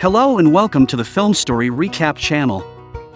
Hello and welcome to the Film Story Recap channel.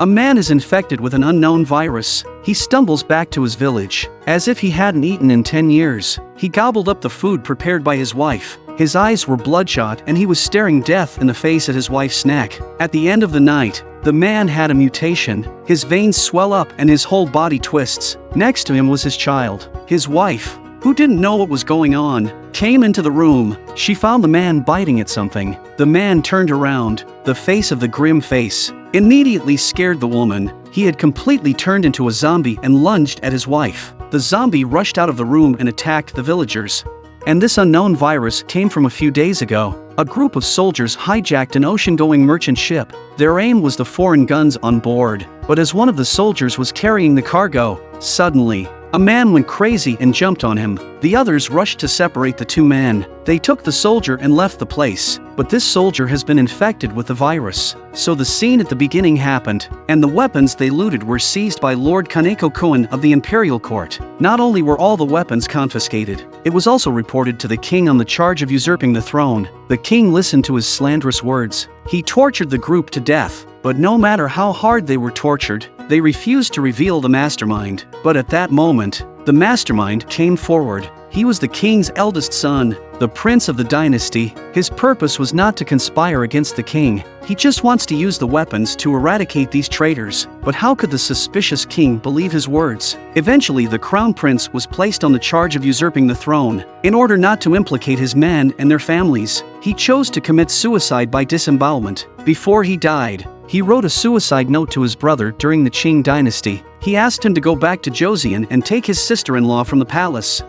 A man is infected with an unknown virus. He stumbles back to his village. As if he hadn't eaten in 10 years, he gobbled up the food prepared by his wife. His eyes were bloodshot and he was staring death in the face at his wife's neck. At the end of the night, the man had a mutation. His veins swell up and his whole body twists. Next to him was his child. His wife, who didn't know what was going on, came into the room. She found the man biting at something. The man turned around. The face of the grim face immediately scared the woman. He had completely turned into a zombie and lunged at his wife. The zombie rushed out of the room and attacked the villagers. And this unknown virus came from a few days ago. A group of soldiers hijacked an ocean-going merchant ship. Their aim was the foreign guns on board. But as one of the soldiers was carrying the cargo, suddenly, a man went crazy and jumped on him. The others rushed to separate the two men. They took the soldier and left the place, but this soldier has been infected with the virus. So the scene at the beginning happened, and the weapons they looted were seized by Lord Kaneko Kuan of the Imperial Court. Not only were all the weapons confiscated, it was also reported to the king on the charge of usurping the throne. The king listened to his slanderous words. He tortured the group to death, but no matter how hard they were tortured, they refused to reveal the mastermind. But at that moment, the mastermind came forward. He was the king's eldest son, the prince of the dynasty. His purpose was not to conspire against the king. He just wants to use the weapons to eradicate these traitors. But how could the suspicious king believe his words? Eventually, the crown prince was placed on the charge of usurping the throne. In order not to implicate his men and their families, he chose to commit suicide by disembowelment. Before he died, he wrote a suicide note to his brother during the Qing dynasty. He asked him to go back to Joseon and take his sister-in-law from the palace.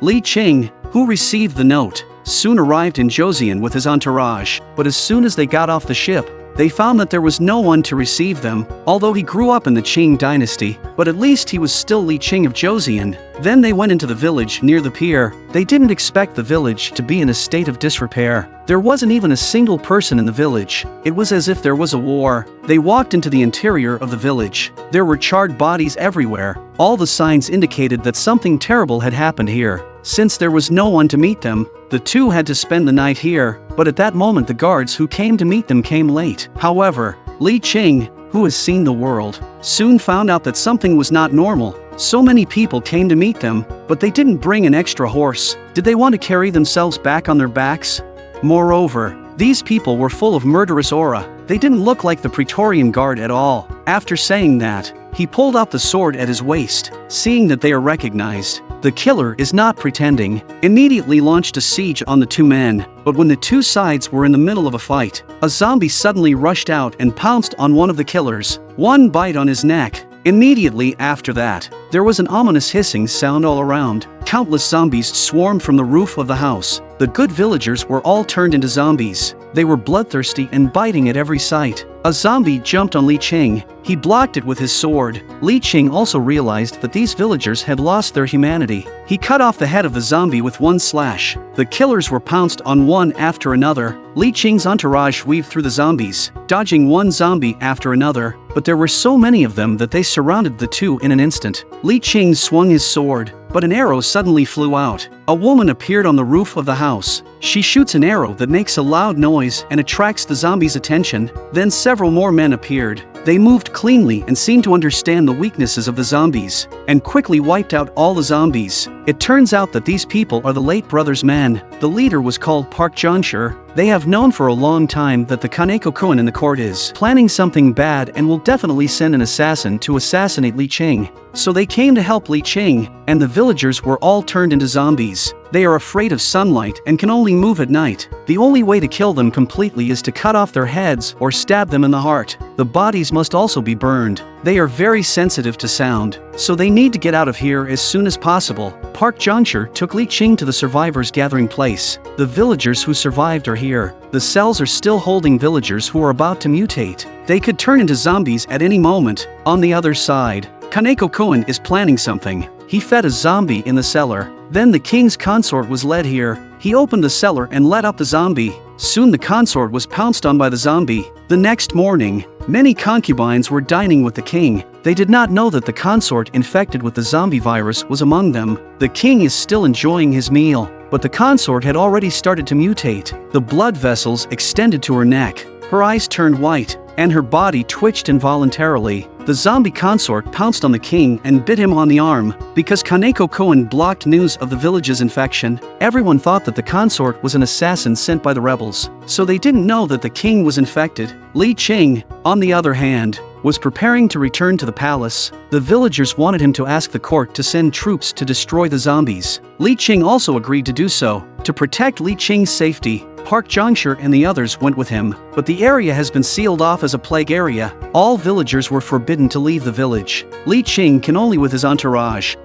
Li Qing, who received the note, soon arrived in Joseon with his entourage, but as soon as they got off the ship, they found that there was no one to receive them, although he grew up in the Qing dynasty, but at least he was still Li Qing of Joseon. Then they went into the village near the pier. They didn't expect the village to be in a state of disrepair. There wasn't even a single person in the village. It was as if there was a war. They walked into the interior of the village. There were charred bodies everywhere. All the signs indicated that something terrible had happened here. Since there was no one to meet them, the two had to spend the night here, but at that moment the guards who came to meet them came late. However, Li Qing, who has seen the world, soon found out that something was not normal. So many people came to meet them, but they didn't bring an extra horse. Did they want to carry themselves back on their backs? Moreover, these people were full of murderous aura. They didn't look like the Praetorian Guard at all. After saying that, he pulled out the sword at his waist, seeing that they are recognized. The killer is not pretending, immediately launched a siege on the two men, but when the two sides were in the middle of a fight, a zombie suddenly rushed out and pounced on one of the killers, one bite on his neck. Immediately after that, there was an ominous hissing sound all around. Countless zombies swarmed from the roof of the house. The good villagers were all turned into zombies. They were bloodthirsty and biting at every sight. A zombie jumped on Li Qing. He blocked it with his sword. Li Qing also realized that these villagers had lost their humanity. He cut off the head of the zombie with one slash. The killers were pounced on one after another. Li Qing's entourage weaved through the zombies, dodging one zombie after another, but there were so many of them that they surrounded the two in an instant. Li Qing swung his sword, but an arrow suddenly flew out. A woman appeared on the roof of the house. She shoots an arrow that makes a loud noise and attracts the zombies' attention. Then several more men appeared. They moved cleanly and seemed to understand the weaknesses of the zombies, and quickly wiped out all the zombies. It turns out that these people are the late brother's men. The leader was called Park Jonshir. They have known for a long time that the Kaneko Kuan in the court is planning something bad and will definitely send an assassin to assassinate Li Qing. So they came to help Li Qing, and the villagers were all turned into zombies. They are afraid of sunlight and can only move at night. The only way to kill them completely is to cut off their heads or stab them in the heart. The bodies must also be burned. They are very sensitive to sound, so they need to get out of here as soon as possible. Park Jonshir took Li Qing to the survivors gathering place. The villagers who survived are here. The cells are still holding villagers who are about to mutate. They could turn into zombies at any moment. On the other side, Kaneko Kuan is planning something. He fed a zombie in the cellar. Then the king's consort was led here. He opened the cellar and let up the zombie. Soon the consort was pounced on by the zombie. The next morning, many concubines were dining with the king. They did not know that the consort infected with the zombie virus was among them. The king is still enjoying his meal, but the consort had already started to mutate. The blood vessels extended to her neck. her eyes turned white, and her body twitched involuntarily. The zombie consort pounced on the king and bit him on the arm. Because Kaneko Koen blocked news of the village's infection, everyone thought that the consort was an assassin sent by the rebels, so they didn't know that the king was infected. Li Qing, on the other hand, was preparing to return to the palace. The villagers wanted him to ask the court to send troops to destroy the zombies. Li Qing also agreed to do so. To protect Li Qing's safety, Park Jiangshi and the others went with him, but the area has been sealed off as a plague area. All villagers were forbidden to leave the village. Li Qing can only with his entourage.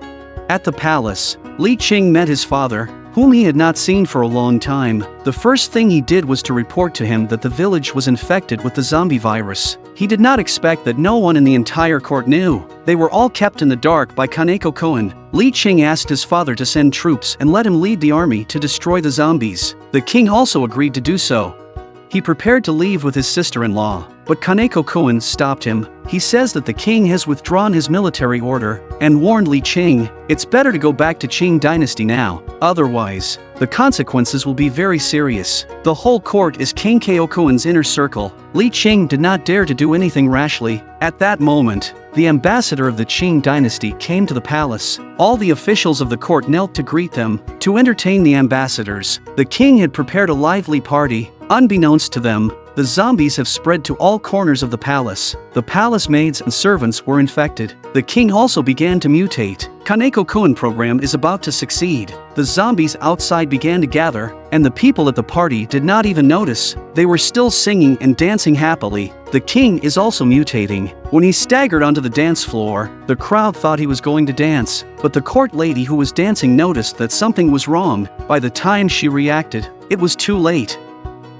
At the palace, Li Qing met his father, whom he had not seen for a long time, the first thing he did was to report to him that the village was infected with the zombie virus. He did not expect that no one in the entire court knew. They were all kept in the dark by Kaneko Koen. Li Qing asked his father to send troops and let him lead the army to destroy the zombies. The king also agreed to do so. He prepared to leave with his sister-in-law, but Kaneko Koen stopped him. He says that the king has withdrawn his military order and warned Li Qing, it's better to go back to Qing dynasty now, otherwise, the consequences will be very serious. The whole court is King Koen's inner circle. Li Qing did not dare to do anything rashly. At that moment, the ambassador of the Qing dynasty came to the palace. All the officials of the court knelt to greet them. To entertain the ambassadors, the king had prepared a lively party. Unbeknownst to them, the zombies have spread to all corners of the palace. The palace maids and servants were infected. The king also began to mutate. Kaneko Koen program is about to succeed. The zombies outside began to gather, and the people at the party did not even notice. They were still singing and dancing happily. The king is also mutating. When he staggered onto the dance floor, the crowd thought he was going to dance, but the court lady who was dancing noticed that something was wrong. By the time she reacted, it was too late.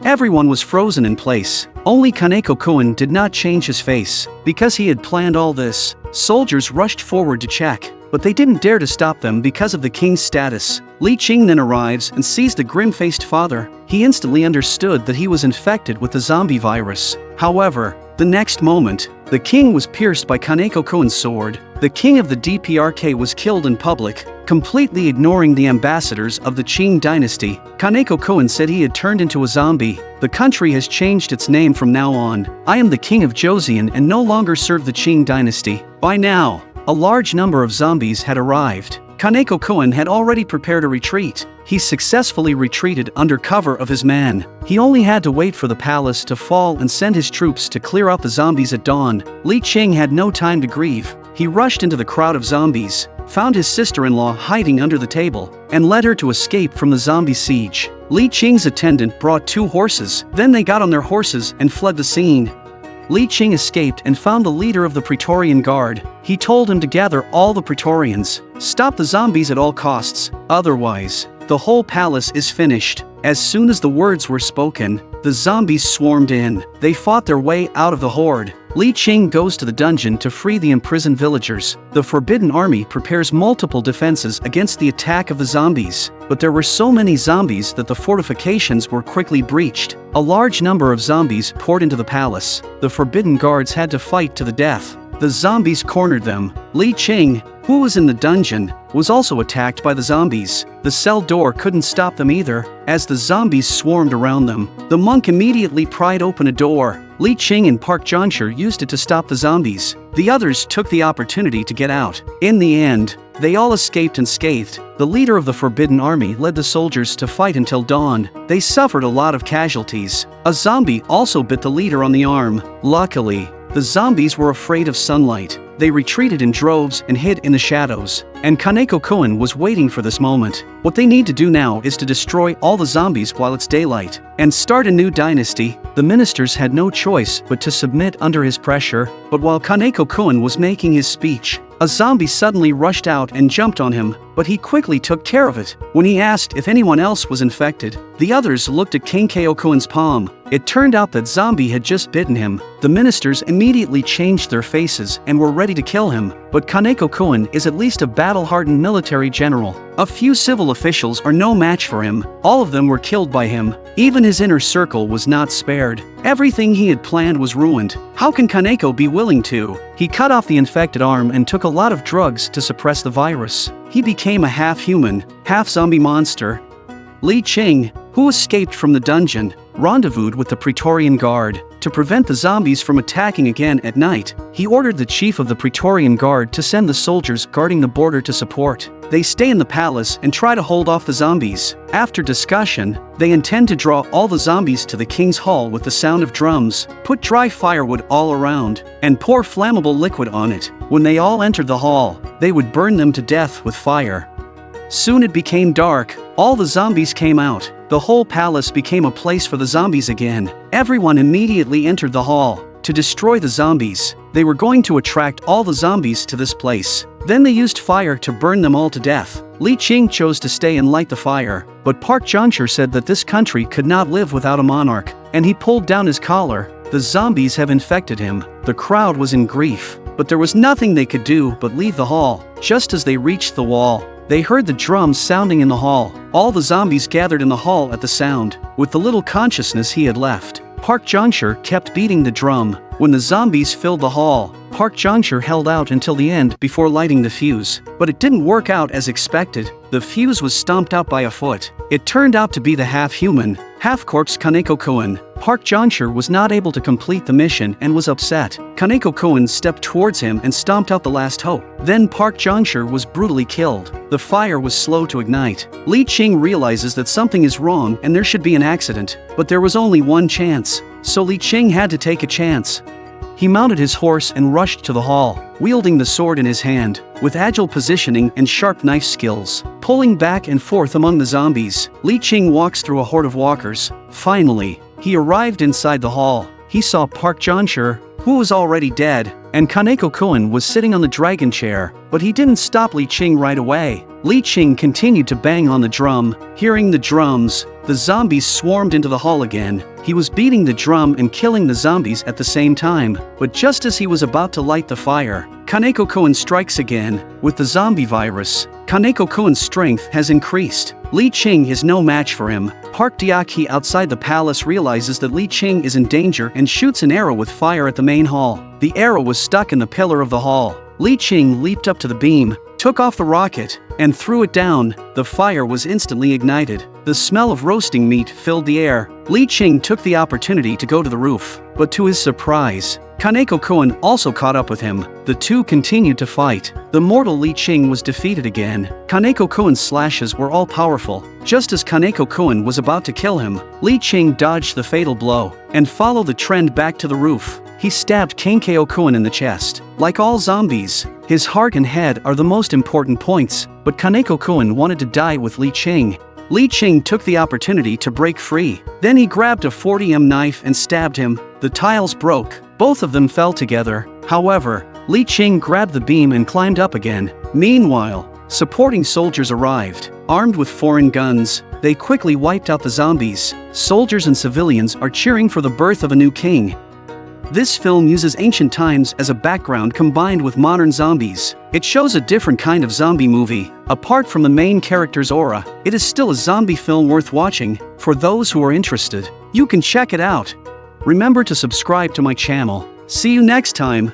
Everyone was frozen in place. Only Kaneko Koen did not change his face. Because he had planned all this, soldiers rushed forward to check, but they didn't dare to stop them because of the king's status. Li Qing then arrives and sees the grim-faced father. He instantly understood that he was infected with the zombie virus. However, the next moment, the king was pierced by Kaneko Koen's sword. The king of the DPRK was killed in public, completely ignoring the ambassadors of the Qing dynasty. Kaneko Koen said he had turned into a zombie. The country has changed its name from now on. I am the king of Joseon and no longer serve the Qing dynasty. By now, a large number of zombies had arrived. Kaneko Koen had already prepared a retreat. He successfully retreated under cover of his man. He only had to wait for the palace to fall and send his troops to clear out the zombies at dawn. Li Qing had no time to grieve. He rushed into the crowd of zombies, found his sister-in-law hiding under the table, and led her to escape from the zombie siege. Li Qing's attendant brought two horses, then they got on their horses and fled the scene. Li Qing escaped and found the leader of the Praetorian Guard. He told him to gather all the Praetorians, stop the zombies at all costs, otherwise, the whole palace is finished. As soon as the words were spoken, the zombies swarmed in. They fought their way out of the horde. Li Qing goes to the dungeon to free the imprisoned villagers. The Forbidden Army prepares multiple defenses against the attack of the zombies, but there were so many zombies that the fortifications were quickly breached. A large number of zombies poured into the palace. The Forbidden Guards had to fight to the death. The zombies cornered them. Li Qing, who was in the dungeon, was also attacked by the zombies. The cell door couldn't stop them either, as the zombies swarmed around them. The monk immediately pried open a door. Li Qing and Park Jiangshi used it to stop the zombies. The others took the opportunity to get out. In the end, they all escaped unscathed. The leader of the Forbidden Army led the soldiers to fight until dawn. They suffered a lot of casualties. A zombie also bit the leader on the arm. Luckily, the zombies were afraid of sunlight. They retreated in droves and hid in the shadows. And Kaneko Koen was waiting for this moment. What they need to do now is to destroy all the zombies while it's daylight, and start a new dynasty. The ministers had no choice but to submit under his pressure, but while Kaneko Koen was making his speech, a zombie suddenly rushed out and jumped on him, but he quickly took care of it. When he asked if anyone else was infected, the others looked at King Koen's palm. It turned out that zombie had just bitten him. The ministers immediately changed their faces and were ready to kill him, but Kaneko Koen is at least a battle-hardened military general. A few civil officials are no match for him, all of them were killed by him. Even his inner circle was not spared. Everything he had planned was ruined. How can Kaneko be willing to? He cut off the infected arm and took a lot of drugs to suppress the virus. He became a half-human, half-zombie monster. Li Qing, who escaped from the dungeon, rendezvoused with the Praetorian Guard. To prevent the zombies from attacking again at night, he ordered the chief of the Praetorian Guard to send the soldiers guarding the border to support. They stay in the palace and try to hold off the zombies. After discussion, they intend to draw all the zombies to the king's hall with the sound of drums, put dry firewood all around, and pour flammable liquid on it. When they all entered the hall, they would burn them to death with fire. Soon it became dark, all the zombies came out, the whole palace became a place for the zombies again. Everyone immediately entered the hall. To destroy the zombies, they were going to attract all the zombies to this place. Then they used fire to burn them all to death. Li Qing chose to stay and light the fire, but Park Junsher said that this country could not live without a monarch, and he pulled down his collar. The zombies have infected him. The crowd was in grief, but there was nothing they could do but leave the hall. Just as they reached the wall, they heard the drums sounding in the hall. All the zombies gathered in the hall at the sound, with the little consciousness he had left. Park Junsher kept beating the drum. When the zombies filled the hall, Park Junsher held out until the end before lighting the fuse. But it didn't work out as expected. The fuse was stomped out by a foot. It turned out to be the half-human, half-corpse Kaneko Koen. Park Junsher was not able to complete the mission and was upset. Kaneko Koen stepped towards him and stomped out the last hope. Then Park Junsher was brutally killed. The fire was slow to ignite. Li Qing realizes that something is wrong and there should be an accident, but there was only one chance. So Li Qing had to take a chance. He mounted his horse and rushed to the hall, wielding the sword in his hand, with agile positioning and sharp knife skills. Pulling back and forth among the zombies, Li Qing walks through a horde of walkers. Finally, he arrived inside the hall. He saw Park Junsher, who was already dead, and Kaneko Koen was sitting on the dragon chair, but he didn't stop Li Qing right away. Li Qing continued to bang on the drum. Hearing the drums, the zombies swarmed into the hall again. He was beating the drum and killing the zombies at the same time. But just as he was about to light the fire, Kaneko Koen strikes again. With the zombie virus, Kaneko Koen's strength has increased. Li Qing is no match for him. Park Diaki outside the palace realizes that Li Qing is in danger and shoots an arrow with fire at the main hall. The arrow was stuck in the pillar of the hall. Li Qing leaped up to the beam, took off the rocket, and threw it down. The fire was instantly ignited. The smell of roasting meat filled the air. Li Qing took the opportunity to go to the roof, but to his surprise, Kaneko Koen also caught up with him. The two continued to fight. The mortal Li Qing was defeated again. Kaneko Koen's slashes were all powerful. Just as Kaneko Koen was about to kill him, Li Qing dodged the fatal blow and followed the trend back to the roof. He stabbed Kaneko Koen in the chest. Like all zombies, his heart and head are the most important points, but Kaneko Koen wanted to die with Li Qing. Li Qing took the opportunity to break free. Then he grabbed a 40M knife and stabbed him. The tiles broke. Both of them fell together. However, Li Qing grabbed the beam and climbed up again. Meanwhile, supporting soldiers arrived. Armed with foreign guns, they quickly wiped out the zombies. Soldiers and civilians are cheering for the birth of a new king. This film uses ancient times as a background combined with modern zombies. It shows a different kind of zombie movie. Apart from the main character's aura, it is still a zombie film worth watching. For those who are interested, you can check it out. Remember to subscribe to my channel. See you next time.